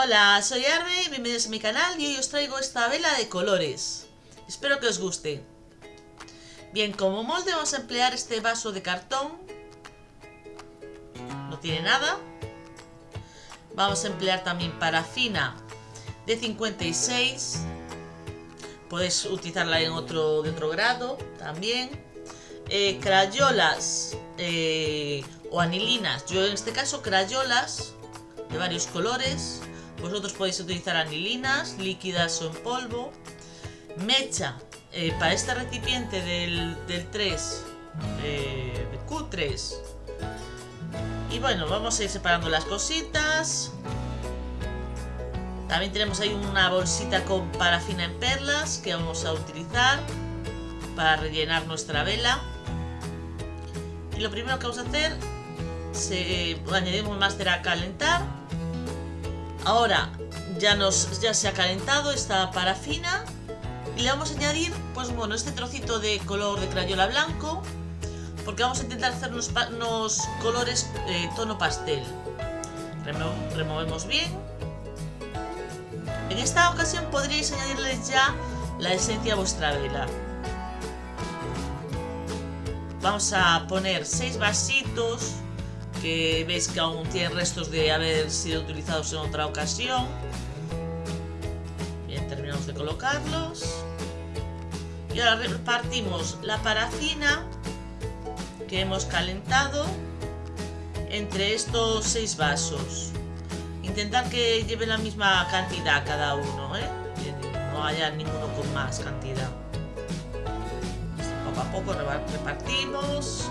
Hola, soy Arme bienvenidos a mi canal y hoy os traigo esta vela de colores. Espero que os guste. Bien, como molde vamos a emplear este vaso de cartón. No tiene nada. Vamos a emplear también parafina de 56. Podéis utilizarla en otro, de otro grado también. Eh, crayolas eh, o anilinas. Yo en este caso crayolas de varios colores. Vosotros podéis utilizar anilinas, líquidas o en polvo. Mecha eh, para este recipiente del, 3, eh, de Q3. Y bueno, vamos a ir separando las cositas. También tenemos ahí una bolsita con parafina en perlas que vamos a utilizar para rellenar nuestra vela. Y lo primero que vamos a hacer, se, añadimos más a calentar. Ahora ya, nos, ya se ha calentado esta parafina y le vamos a añadir, pues bueno, este trocito de color de crayola blanco, porque vamos a intentar hacer unos, colores eh, tono pastel. removemos bien. En esta ocasión podríais añadirles ya la esencia a vuestra vela. Vamos a poner seis vasitos que veis que aún tienen restos de haber sido utilizados en otra ocasión. Bien, terminamos de colocarlos. Y ahora repartimos la parafina que hemos calentado entre estos seis vasos. Intentar que lleve la misma cantidad cada uno, ¿eh? no haya ninguno con más cantidad. Poco a poco repartimos.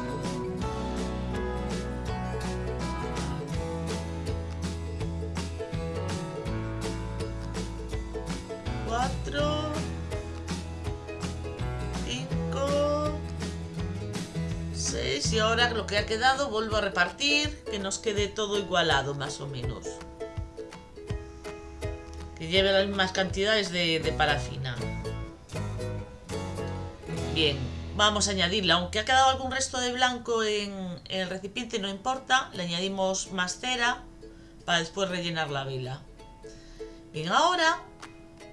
Cuatro. y ahora lo que ha quedado vuelvo a repartir, que nos quede todo igualado más o menos. Que lleve las mismas cantidades de, parafina. Bien, vamos a añadirle, aunque ha quedado algún resto de blanco en el recipiente, no importa, le añadimos más cera para después rellenar la vela. Bien, ahora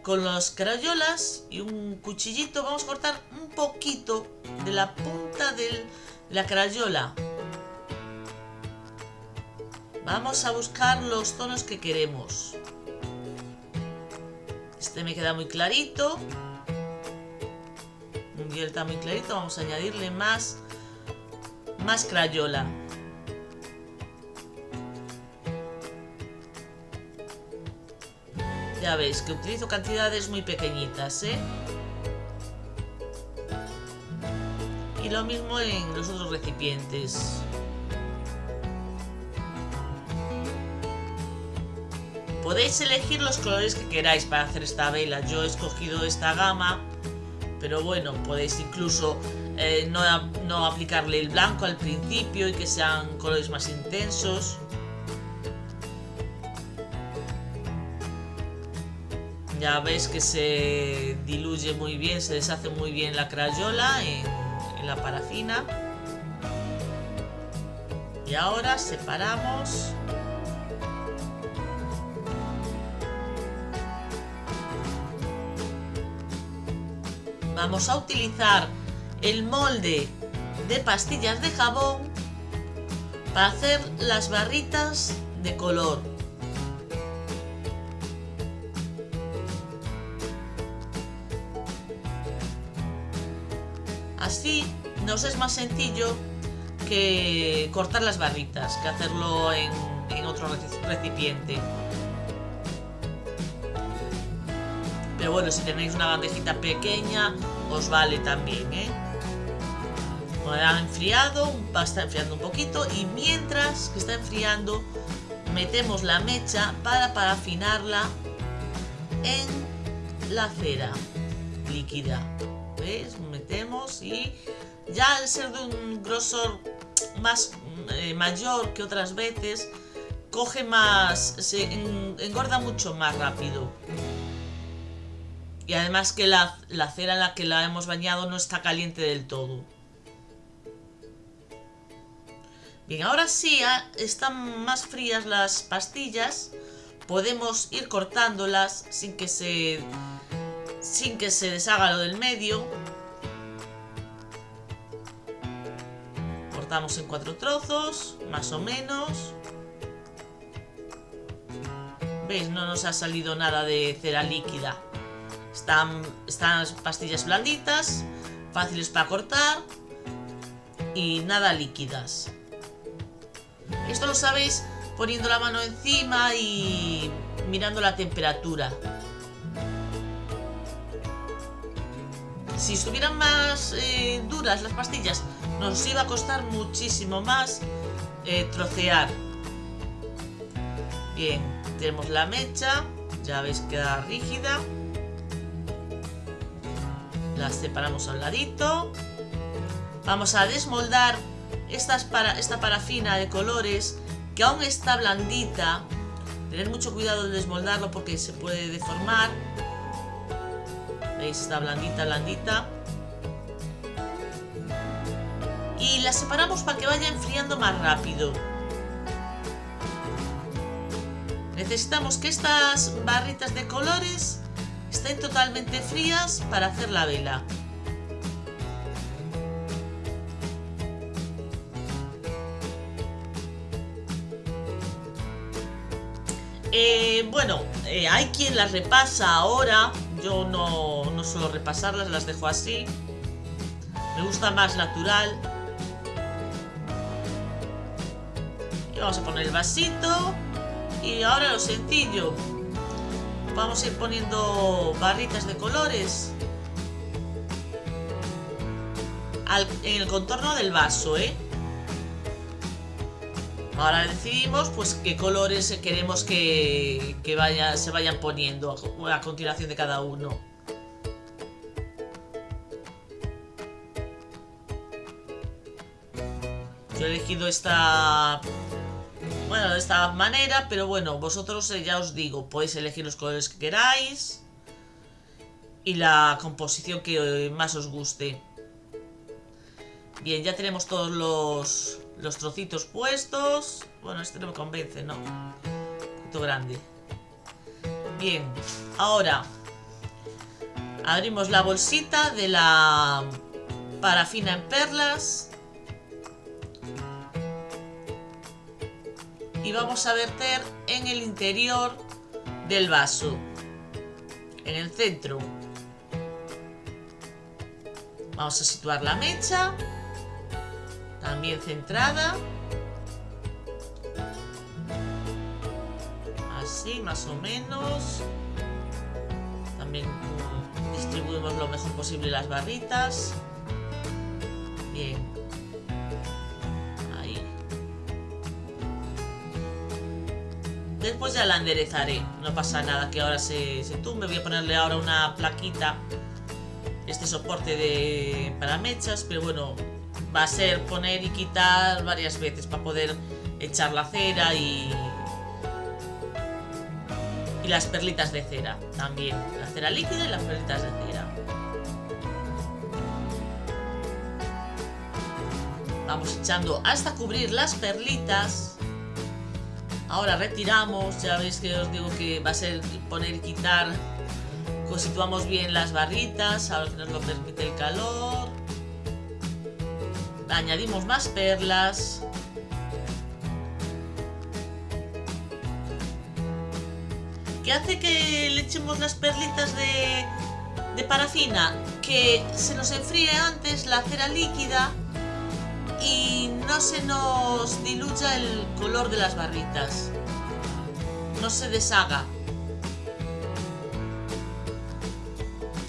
con las crayolas y un cuchillito vamos a cortar un poquito de la punta del la crayola. Vamos a buscar los tonos que queremos. Este me queda muy clarito. Y está muy clarito. Vamos a añadirle más, más crayola. Ya veis que utilizo cantidades muy pequeñitas, ¿eh? Y lo mismo en los otros recipientes. Podéis elegir los colores que queráis para hacer esta vela. Yo he escogido esta gama, pero bueno, podéis incluso eh, no, no aplicarle el blanco al principio y que sean colores más intensos. Ya veis que se diluye muy bien, se deshace muy bien la crayola en la parafina. Y ahora separamos vamos a utilizar el molde de pastillas de jabón para hacer las barritas de color Así nos es más sencillo que cortar las barritas, que hacerlo en, otro recipiente. Pero bueno, si tenéis una bandejita pequeña, os vale también, ¿eh? ha enfriado, está enfriando un poquito y mientras que está enfriando, metemos la mecha para parafinarla en la cera líquida. Metemos y ya al ser de un grosor más eh, mayor que otras veces, coge más, se engorda mucho más rápido. Y además que la, la cera en la que la hemos bañado no está caliente del todo. Bien, ahora sí están más frías las pastillas. podemos ir cortándolas sin que se sin que se deshaga lo del medio. Cortamos en cuatro trozos, más o menos. ¿Veis? No nos ha salido nada de cera líquida. Están, están las pastillas blanditas, fáciles para cortar y nada líquidas. Esto lo sabéis poniendo la mano encima y mirando la temperatura. Si estuvieran más eh, duras las pastillas, nos iba a costar muchísimo más eh, trocear. Bien, tenemos la mecha, ya veis que queda rígida. Las separamos al ladito. Vamos a desmoldar esta parafina de colores que aún está blandita. Tener mucho cuidado de desmoldarlo porque se puede deformar. Está blandita, blandita. Y la separamos para que vaya enfriando más rápido. Necesitamos que estas barritas de colores estén totalmente frías para hacer la vela. Eh, bueno, eh, hay quien las repasa ahora. Yo no, no suelo repasarlas, las dejo así. Me gusta más natural. Y vamos a poner el vasito. Y ahora lo sencillo. Vamos a ir poniendo barritas de colores. en el contorno del vaso, ¿eh? Ahora decidimos pues qué colores queremos que, vaya, se vayan poniendo a, continuación de cada uno. Yo he elegido esta... Bueno, de esta manera, pero bueno, vosotros eh, ya os digo, podéis elegir los colores que queráis y la composición que más os guste. Bien, ya tenemos todos los, los trocitos puestos. Bueno, este no me convence, ¿no? Un poquito grande. Bien, ahora abrimos la bolsita de la parafina en perlas. Y vamos a verter en el interior del vaso. En el centro. Vamos a situar la mecha también centrada. Así, más o menos. También distribuimos lo mejor posible las barritas. Bien. Ahí. Después ya la enderezaré. No pasa nada que ahora se, se tumbe. Voy a ponerle ahora una plaquita. Este soporte de para mechas. Pero bueno, va a ser poner y quitar varias veces para poder echar la cera y, y las perlitas de cera también. La cera líquida y las perlitas de cera. Vamos echando hasta cubrir las perlitas. Ahora retiramos, ya veis que os digo que va a ser poner y quitar. Situamos bien las barritas, ahora que nos lo permite el calor añadimos más perlas. ¿Qué hace que le echemos las perlitas de, de parafina? Que se nos enfríe antes la cera líquida y no se nos diluya el color de las barritas. No se deshaga.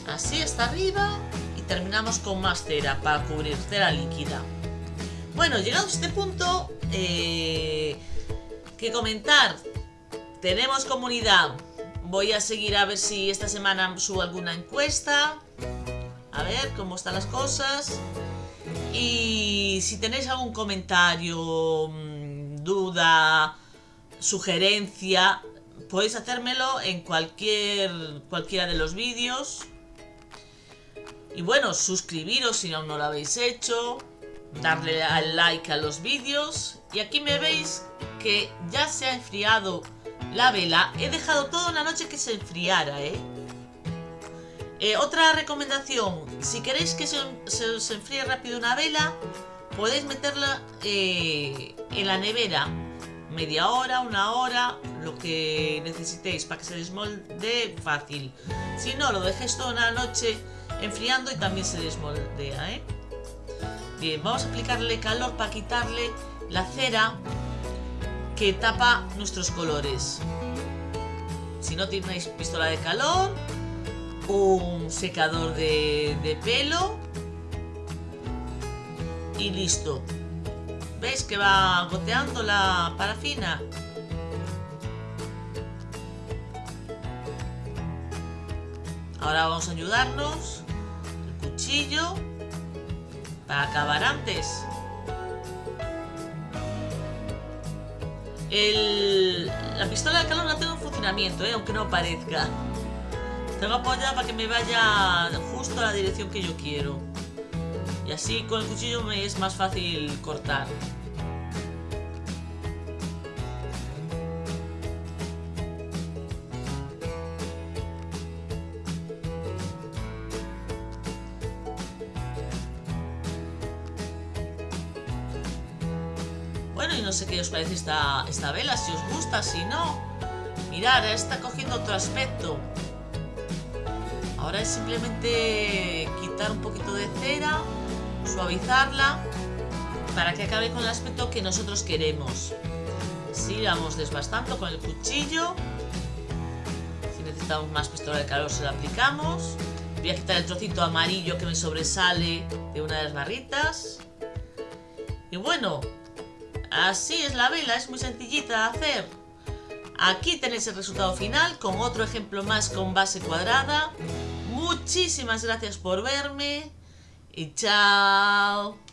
Así hasta arriba terminamos con más cera para cubrir cera líquida. Bueno, llegado a este punto, eh, que comentar. Tenemos comunidad. Voy a seguir a ver si esta semana subo alguna encuesta. A ver cómo están las cosas. Y si tenéis algún comentario, mm, duda, sugerencia, podéis hacérmelo en cualquier cualquiera de los vídeos. Y bueno, suscribiros si aún no lo habéis hecho darle al like a los vídeos y aquí me veis que ya se ha enfriado la vela. He dejado toda una noche que se enfriara, ¿eh? eh otra recomendación, si queréis que se, se, enfríe rápido una vela, podéis meterla eh, en la nevera media hora, una hora, lo que necesitéis para que se desmolde fácil. Si no, lo dejéis toda una noche enfriando y también se desmoldea, ¿eh? Bien, vamos a aplicarle calor para quitarle la cera que tapa nuestros colores. Si no tenéis pistola de calor, un secador de, de pelo y listo. ¿Veis que va goteando la parafina? Ahora vamos a ayudarnos. El cuchillo. Para acabar antes. la pistola de calor la tengo en funcionamiento, ¿eh? aunque no parezca. Tengo apoyada para que me vaya justo a la dirección que yo quiero. Y así con el cuchillo me es más fácil cortar. Bueno, y no sé qué os parece esta, esta vela, si os gusta, si no. Mirad, está cogiendo otro aspecto. Ahora es simplemente quitar un poquito de cera suavizarla para que acabe con el aspecto que nosotros queremos. Así vamos desbastando con el cuchillo. Si necesitamos más pistola de calor se la aplicamos. Voy a quitar el trocito amarillo que me sobresale de una de las barritas. Y bueno, así es la vela, es muy sencillita de hacer. Aquí tenéis el resultado final con otro ejemplo más con base cuadrada. Muchísimas gracias por verme y chao.